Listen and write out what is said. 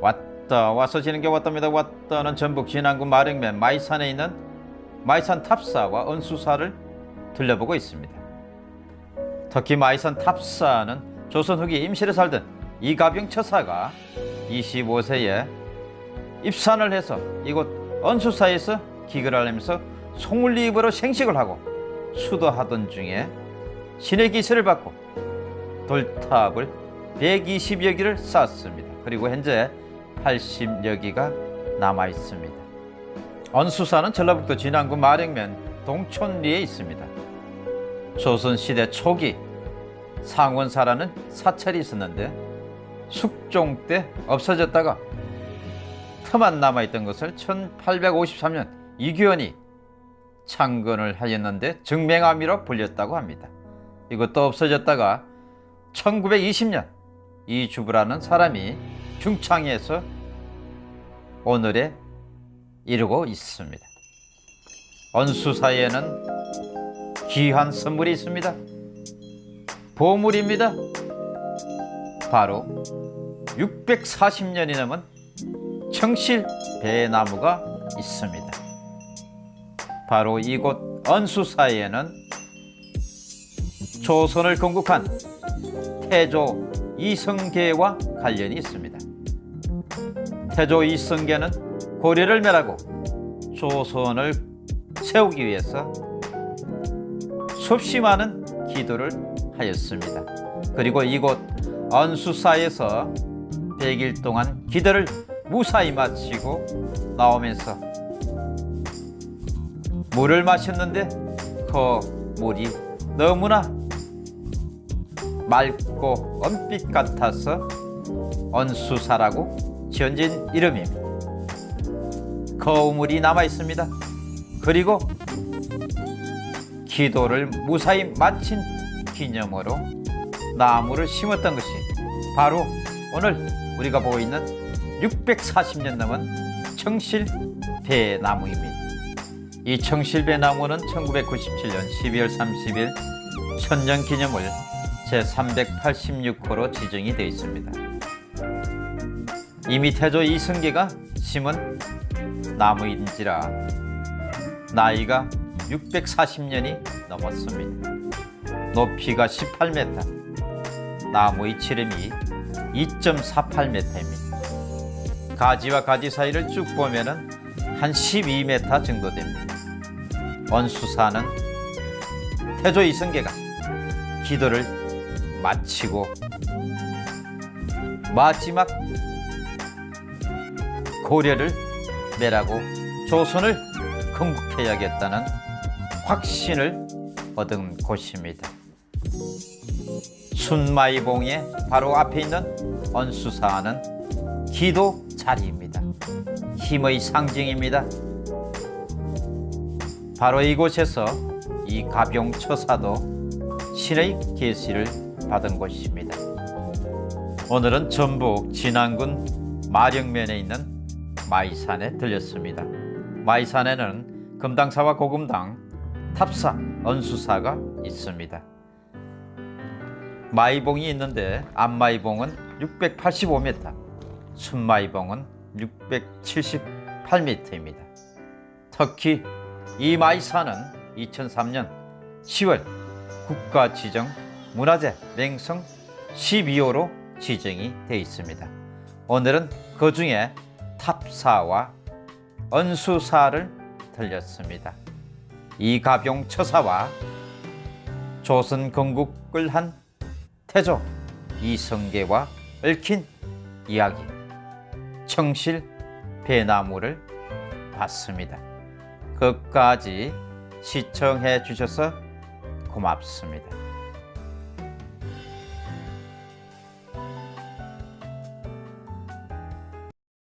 왔다 와서 지는 게 왔답니다. 왔다는 전북 진안구 마릉면 마이산에 있는 마이산 탑사와 은수사를 들려보고 있습니다. 특히 마이산 탑사는 조선 후기 임실에 살던 이가병 처사가 25세에 입산을 해서 이곳 은수사에서 기글을 하면서 송울리입으로 생식을 하고 수도하던 중에 신의 기세를 받고 돌탑을 120여 기를 쌓았습니다. 그리고 현재 80여 기가 남아 있습니다. 언수사는 전라북도 진안구 마릉면 동촌리에 있습니다. 조선시대 초기 상원사라는 사찰이 있었는데 숙종 때 없어졌다가 터만 남아있던 것을 1853년 이규현이 창건을 하였는데 증맹암이로 불렸다고 합니다. 이것도 없어졌다가 1920년 이주부라는 사람이 중창에서 오늘에 이르고 있습니다. 언수사에는 귀한 선물이 있습니다. 보물입니다. 바로 640년이 넘은 청실 배나무가 있습니다. 바로 이곳 언수사에는 조선을 건국한 태조 이성계와 관련이 있습니다. 태조 이성계는 고려를 멸하고 조선을 세우기 위해서 수없이 많은 기도를 하였습니다. 그리고 이곳 언수사에서 100일 동안 기도를 무사히 마치고 나오면서 물을 마셨는데 그 물이 너무나 맑고 은빛 같아서 언수사라고 지어진 이름입니다. 거울물이 남아 있습니다. 그리고 기도를 무사히 마친 기념으로 나무를 심었던 것이 바로 오늘 우리가 보고 있는 640년 넘은 청실 배나무입니다. 이 청실 배나무는 1997년 12월 30일 천년 기념을 제386호로 지정이 되어 있습니다. 이미 태조 이승계가 심은 나무인지라 나이가 640년이 넘었습니다. 높이가 18m, 나무의 지름이 2.48m입니다. 가지와 가지 사이를 쭉 보면 은 한 12m 정도 됩니다. 원수사는 태조 이승계가 기도를 마치고 마지막 고려를 매라고 조선을 건국해야겠다는 확신을 얻은 곳입니다. 순마이봉의 바로 앞에 있는 언수사는 기도 자리입니다. 힘의 상징입니다. 바로 이곳에서 이 가병처사도 신의 계시를 받은 곳입니다. 오늘은 전북 진안군 마령면에 있는 마이산에 들렸습니다. 마이산에는 금당사와 고금당, 탑사, 언수사가 있습니다. 마이봉이 있는데 앞마이봉은 685m, 순마이봉은 678m입니다. 특히 이 마이산은 2003년 10월 국가지정 문화재 맹성 12호로 지정이 되어 있습니다. 오늘은 그 중에 탑사와 언수사를 들렸습니다. 이가병 처사와 조선 건국을 한 태조 이성계와 얽힌 이야기 청실 배나무를 봤습니다. 끝까지 시청해 주셔서 고맙습니다.